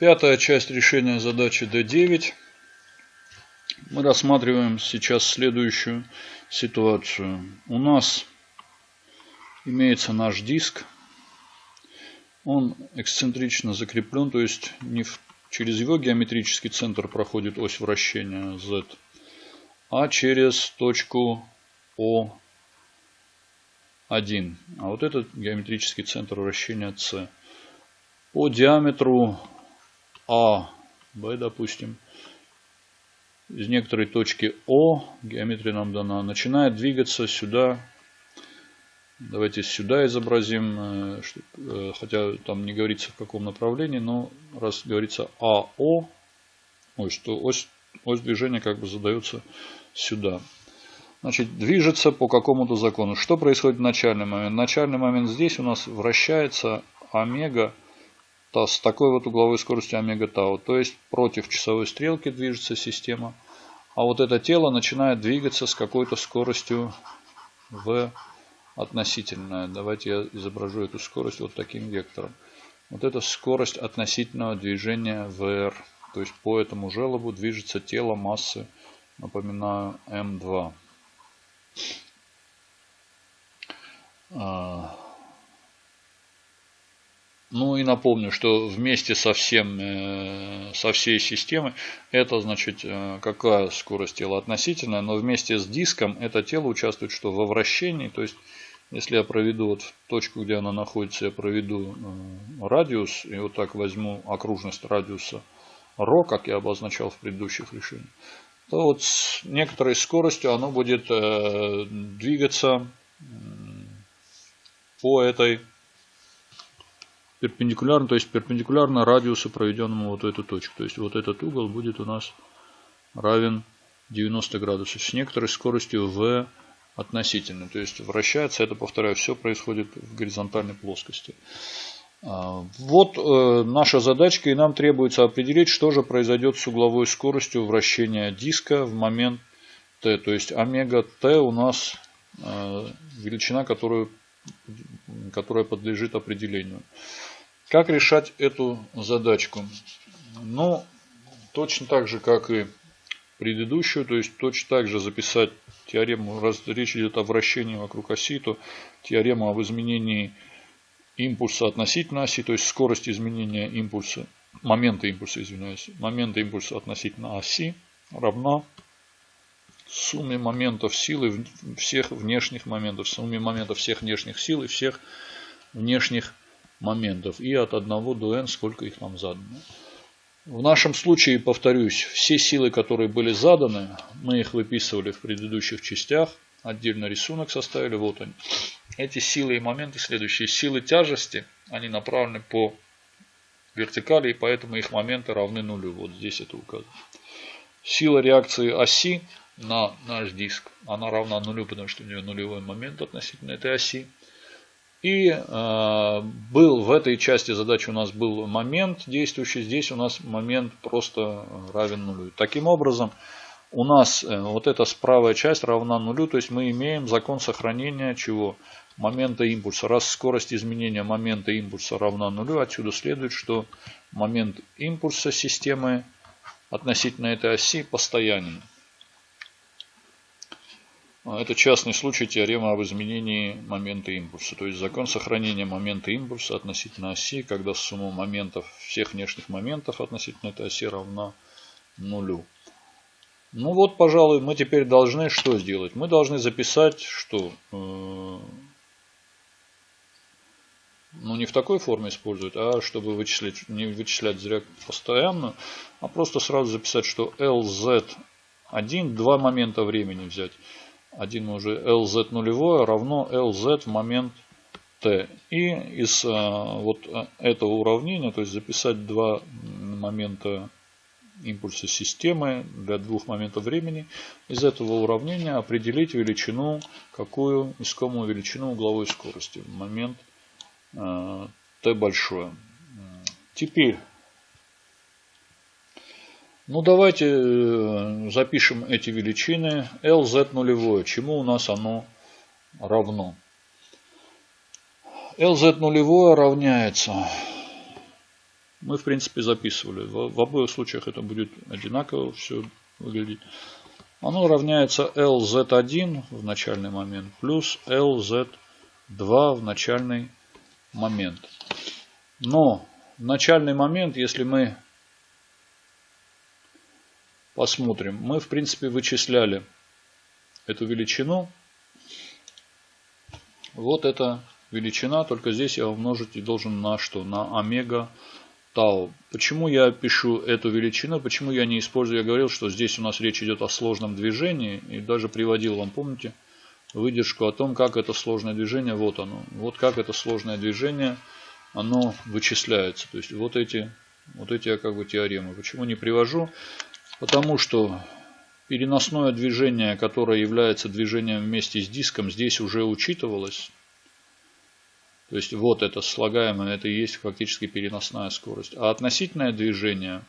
Пятая часть решения задачи D9. Мы рассматриваем сейчас следующую ситуацию. У нас имеется наш диск. Он эксцентрично закреплен, то есть не в, через его геометрический центр проходит ось вращения Z, а через точку O1. А вот этот геометрический центр вращения C. По диаметру а, Б, допустим, из некоторой точки О, геометрия нам дана, начинает двигаться сюда. Давайте сюда изобразим, э, э, хотя там не говорится в каком направлении, но раз говорится АО, ой, что ось, ось движения как бы задается сюда. Значит, движется по какому-то закону. Что происходит в начальный момент? Начальный момент здесь у нас вращается омега с такой вот угловой скоростью омега тау. То есть против часовой стрелки движется система. А вот это тело начинает двигаться с какой-то скоростью v относительная. Давайте я изображу эту скорость вот таким вектором. Вот это скорость относительного движения vr. То есть по этому желобу движется тело массы, напоминаю, m2. Ну и напомню, что вместе со, всем, э, со всей системой это значит э, какая скорость тела относительная, но вместе с диском это тело участвует что во вращении, то есть если я проведу вот точку, где она находится, я проведу э, радиус и вот так возьму окружность радиуса ρ, как я обозначал в предыдущих решениях, то вот с некоторой скоростью оно будет двигаться по этой перпендикулярно, то есть перпендикулярно радиусу, проведенному вот эту точку. То есть вот этот угол будет у нас равен 90 градусов с некоторой скоростью v относительно. То есть вращается, это, повторяю, все происходит в горизонтальной плоскости. А, вот э, наша задачка, и нам требуется определить, что же произойдет с угловой скоростью вращения диска в момент t. То есть омега t у нас э, величина, которую, которая подлежит определению. Как решать эту задачку? Ну, точно так же, как и предыдущую, то есть точно так же записать теорему, раз речь идет о вращении вокруг оси, то теорему об изменении импульса относительно оси, то есть скорость изменения импульса, момента импульса, извиняюсь, момента импульса относительно оси равна сумме моментов силы всех внешних моментов, сумме моментов всех внешних сил и всех внешних моментов и от 1 до n, сколько их нам задано. В нашем случае, повторюсь, все силы, которые были заданы, мы их выписывали в предыдущих частях, отдельно рисунок составили, вот они. Эти силы и моменты следующие. Силы тяжести, они направлены по вертикали, и поэтому их моменты равны нулю. Вот здесь это указано. Сила реакции оси на наш диск, она равна нулю, потому что у нее нулевой момент относительно этой оси. И э, был в этой части задачи у нас был момент действующий, здесь у нас момент просто равен нулю. Таким образом, у нас э, вот эта правая часть равна нулю, то есть мы имеем закон сохранения чего? Момента импульса. Раз скорость изменения момента импульса равна нулю, отсюда следует, что момент импульса системы относительно этой оси постоянен. А, это частный случай теоремы об изменении момента импульса. То есть закон сохранения момента импульса относительно оси, когда сумма моментов, всех внешних моментов относительно этой оси равна нулю. Ну вот, пожалуй, мы теперь должны что сделать? Мы должны записать, что... Э, ну, не в такой форме использовать, а чтобы вычислять, не вычислять зря постоянно, а просто сразу записать, что LZ1, два момента времени взять. 1 уже LZ нулевое равно LZ в момент T. И из а, вот а, этого уравнения, то есть записать два момента импульса системы для двух моментов времени, из этого уравнения определить величину, какую искомую величину угловой скорости в момент T большое. Теперь ну давайте э, запишем эти величины. LZ нулевое. Чему у нас оно равно? LZ нулевое равняется мы в принципе записывали. В, в обоих случаях это будет одинаково все выглядеть. Оно равняется LZ1 в начальный момент плюс LZ2 в начальный момент. Но в начальный момент, если мы посмотрим, мы в принципе вычисляли эту величину. Вот эта величина, только здесь я умножить и должен на что? На омега тау. Почему я пишу эту величину? Почему я не использую? Я говорил, что здесь у нас речь идет о сложном движении. И даже приводил вам, помните, выдержку о том, как это сложное движение. Вот оно. Вот как это сложное движение, оно вычисляется. То есть вот эти, вот эти как бы теоремы. Почему не привожу? Потому что переносное движение, которое является движением вместе с диском, здесь уже учитывалось. То есть вот это слагаемое, это и есть фактически переносная скорость. А относительное движение,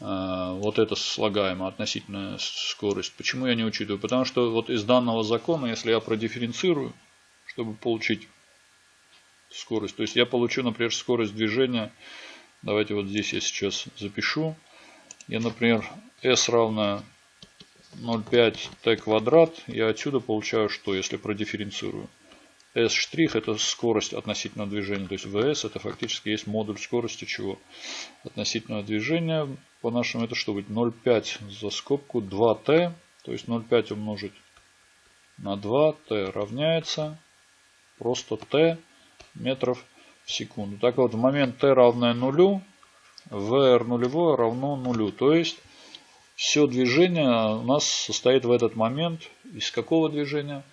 э, вот это слагаемое, относительная скорость, почему я не учитываю? Потому что вот из данного закона, если я продифференцирую, чтобы получить скорость, то есть я получу, например, скорость движения, давайте вот здесь я сейчас запишу, я, например, s равно 0,5 t квадрат, я отсюда получаю что, если продифференцирую? S' штрих это скорость относительно движения. То есть VS это фактически есть модуль скорости чего? Относительного движения. По-нашему это что будет? 0,5 за скобку 2t. То есть 0,5 умножить на 2. t равняется просто t метров в секунду. Так вот, в момент t равное нулю, VR нулевое равно нулю. То есть все движение у нас состоит в этот момент из какого движения?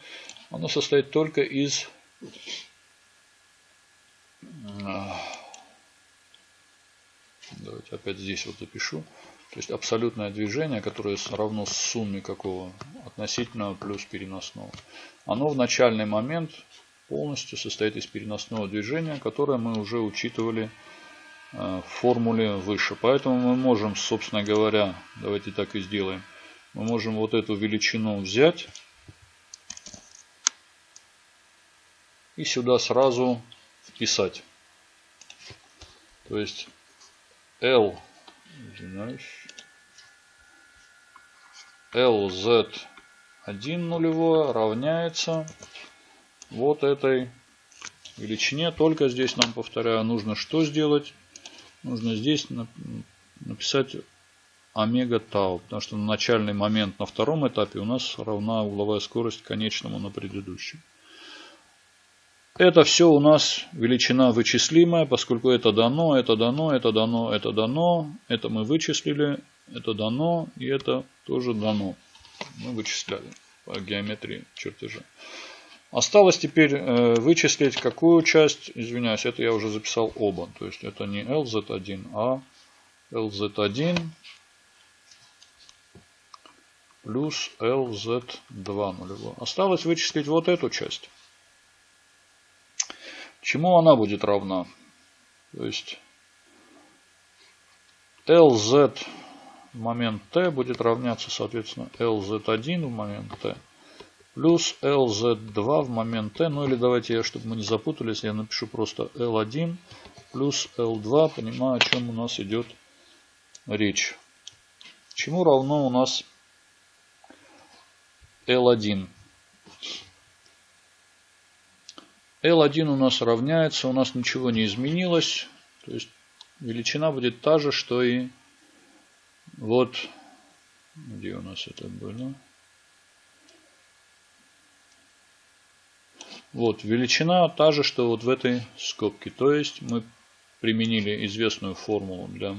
Оно состоит только из давайте опять здесь вот запишу. То есть абсолютное движение, которое равно сумме какого относительного плюс переносного. Оно в начальный момент полностью состоит из переносного движения, которое мы уже учитывали э, в формуле выше. Поэтому мы можем, собственно говоря, давайте так и сделаем. Мы можем вот эту величину взять и сюда сразу вписать. То есть L, извиняюсь, LZ1 нулевое равняется вот этой величине. Только здесь нам, повторяю, нужно что сделать? Нужно здесь написать омега тау, потому что на начальный момент на втором этапе у нас равна угловая скорость конечному на предыдущем. Это все у нас величина вычислимая, поскольку это дано, это дано, это дано, это дано. Это мы вычислили, это дано и это тоже дано. Мы вычисляли по геометрии чертежа. Осталось теперь э, вычислить какую часть, извиняюсь, это я уже записал оба. То есть это не LZ1, а LZ1 плюс LZ2 нулевой. Осталось вычислить вот эту часть. Чему она будет равна? То есть LZ момент t будет равняться, соответственно, LZ1 в момент t плюс LZ2 в момент t. Ну или давайте я, чтобы мы не запутались, я напишу просто L1 плюс L2. Понимаю, о чем у нас идет речь. Чему равно у нас L1? L1 у нас равняется, у нас ничего не изменилось. То есть величина будет та же, что и вот, где у нас это было. Вот, величина та же, что вот в этой скобке. То есть мы применили известную формулу для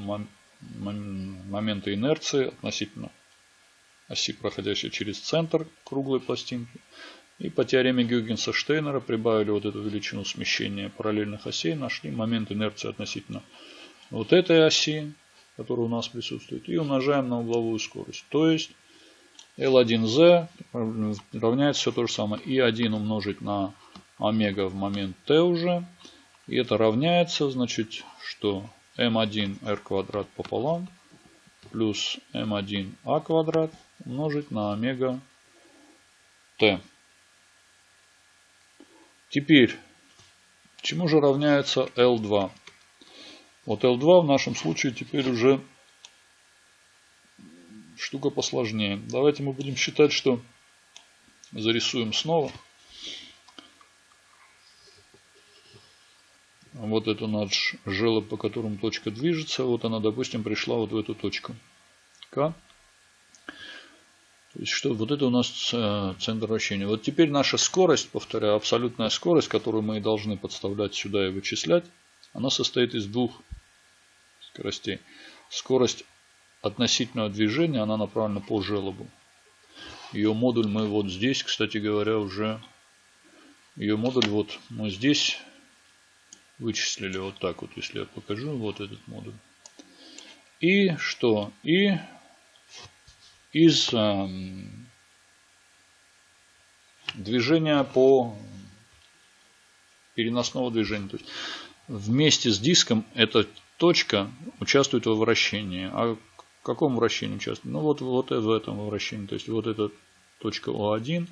момента инерции относительно оси, проходящей через центр круглой пластинки. И по теореме Гюгенса-Штейнера прибавили вот эту величину смещения параллельных осей, нашли момент инерции относительно вот этой оси, которая у нас присутствует, и умножаем на угловую скорость. То есть L1Z равняется все то же самое. И1 умножить на омега в момент t уже. И это равняется, значит, что m1r квадрат пополам плюс m1a квадрат умножить на омега t. Теперь, чему же равняется L2? Вот L2 в нашем случае теперь уже штука посложнее. Давайте мы будем считать, что зарисуем снова. Вот это наш желоб, по которому точка движется. Вот она, допустим, пришла вот в эту точку. К. То есть, что вот это у нас э, центр вращения. Вот теперь наша скорость, повторяю, абсолютная скорость, которую мы должны подставлять сюда и вычислять, она состоит из двух скоростей. Скорость относительного движения, она направлена по желобу. Ее модуль мы вот здесь, кстати говоря, уже... Ее модуль вот мы здесь вычислили вот так вот, если я покажу вот этот модуль. И что? И из э, движения по переносного движения. То есть вместе с диском эта точка участвует во вращении. А в каком вращении участвует? Ну вот, вот в этом вращении. То есть вот эта точка О1.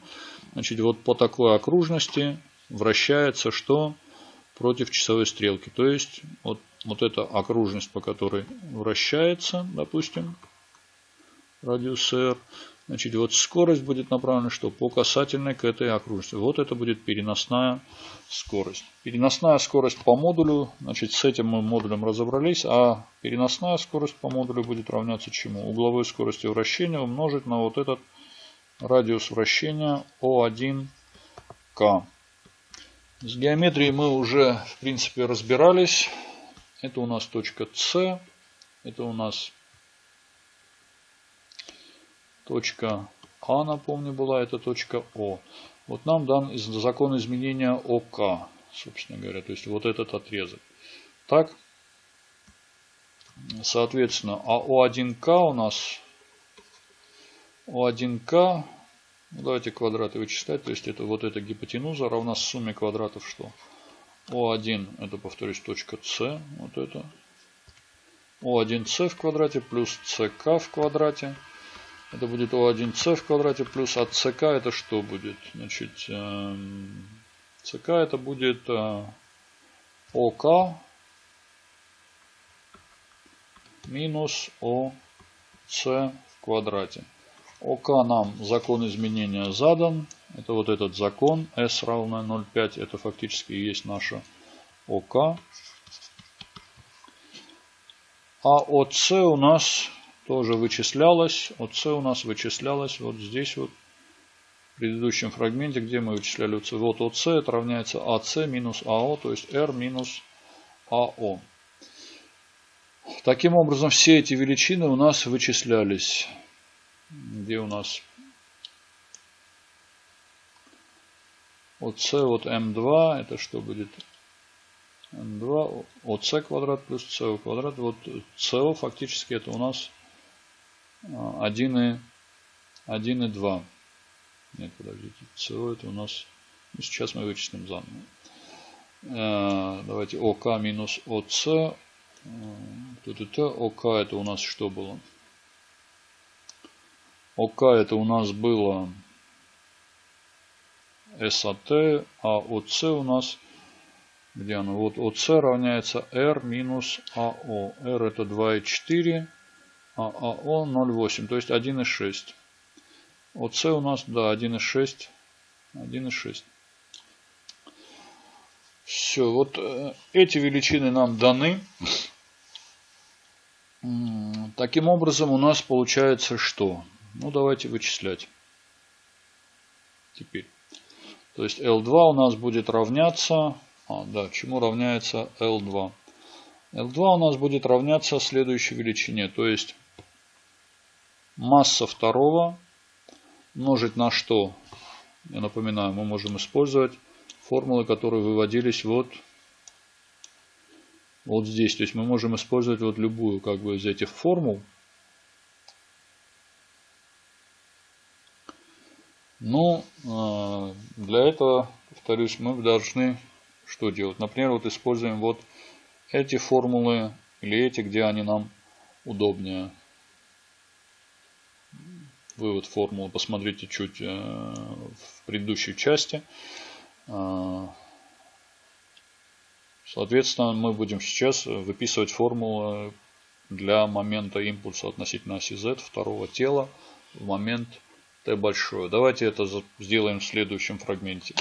Значит, вот по такой окружности вращается что? Против часовой стрелки. То есть вот, вот эта окружность, по которой вращается, допустим, радиус R, значит вот скорость будет направлена что? По касательной к этой окружности. Вот это будет переносная скорость. Переносная скорость по модулю, значит с этим мы модулем разобрались, а переносная скорость по модулю будет равняться чему? Угловой скорости вращения умножить на вот этот радиус вращения O1K. С геометрией мы уже, в принципе, разбирались. Это у нас точка С. Это у нас точка А, напомню, была. Это точка О. Вот нам дан закон изменения ОК, собственно говоря. То есть вот этот отрезок. Так, соответственно, а О1К у нас О1К ну, давайте квадраты вычислять. То есть это вот эта гипотенуза равна сумме квадратов что? О1 это, повторюсь, точка С. Вот это. О1С в квадрате плюс СК в квадрате. Это будет О1С в квадрате плюс от СК это что будет? Значит, эм, СК это будет э, ОК минус ОС в квадрате. ОК нам закон изменения задан. Это вот этот закон S равно 0,5. Это фактически и есть наша ОК. А ОС у нас тоже вычислялось. ОС у нас вычислялось вот здесь вот. В предыдущем фрагменте, где мы вычисляли ОС. Вот ОС это равняется АС минус АО, то есть R минус АО. Таким образом, все эти величины у нас вычислялись где у нас от С от М2, это что будет? М2 от С квадрат плюс СО квадрат. Вот СО фактически это у нас 1 и, 1 и 2. Нет, подождите. СО это у нас... Ну, сейчас мы вычислим заново. Э, давайте ОК минус ОС. Тут это ОК это у нас что было? ОК это у нас было САТ, а ОЦ у нас, где оно? Вот ОЦ равняется R минус АО. R это 2,4, а АО 0,8, то есть 1,6. ОЦ у нас, да, 1,6. 1,6. Все, вот э, эти величины нам даны. Таким образом у нас получается что? Ну, давайте вычислять. Теперь. То есть L2 у нас будет равняться... А, да, чему равняется L2? L2 у нас будет равняться следующей величине. То есть масса второго умножить на что? Я напоминаю, мы можем использовать формулы, которые выводились вот, вот здесь. То есть мы можем использовать вот любую как бы из этих формул. Ну, а, для этого, повторюсь, мы должны что делать? Например, вот используем вот эти формулы или эти, где они нам удобнее. Вывод формулы посмотрите чуть э, в предыдущей части. А, Соответственно, мы будем сейчас выписывать формулу для момента импульса относительно оси Z второго тела в момент t большое. Давайте это сделаем в следующем фрагменте.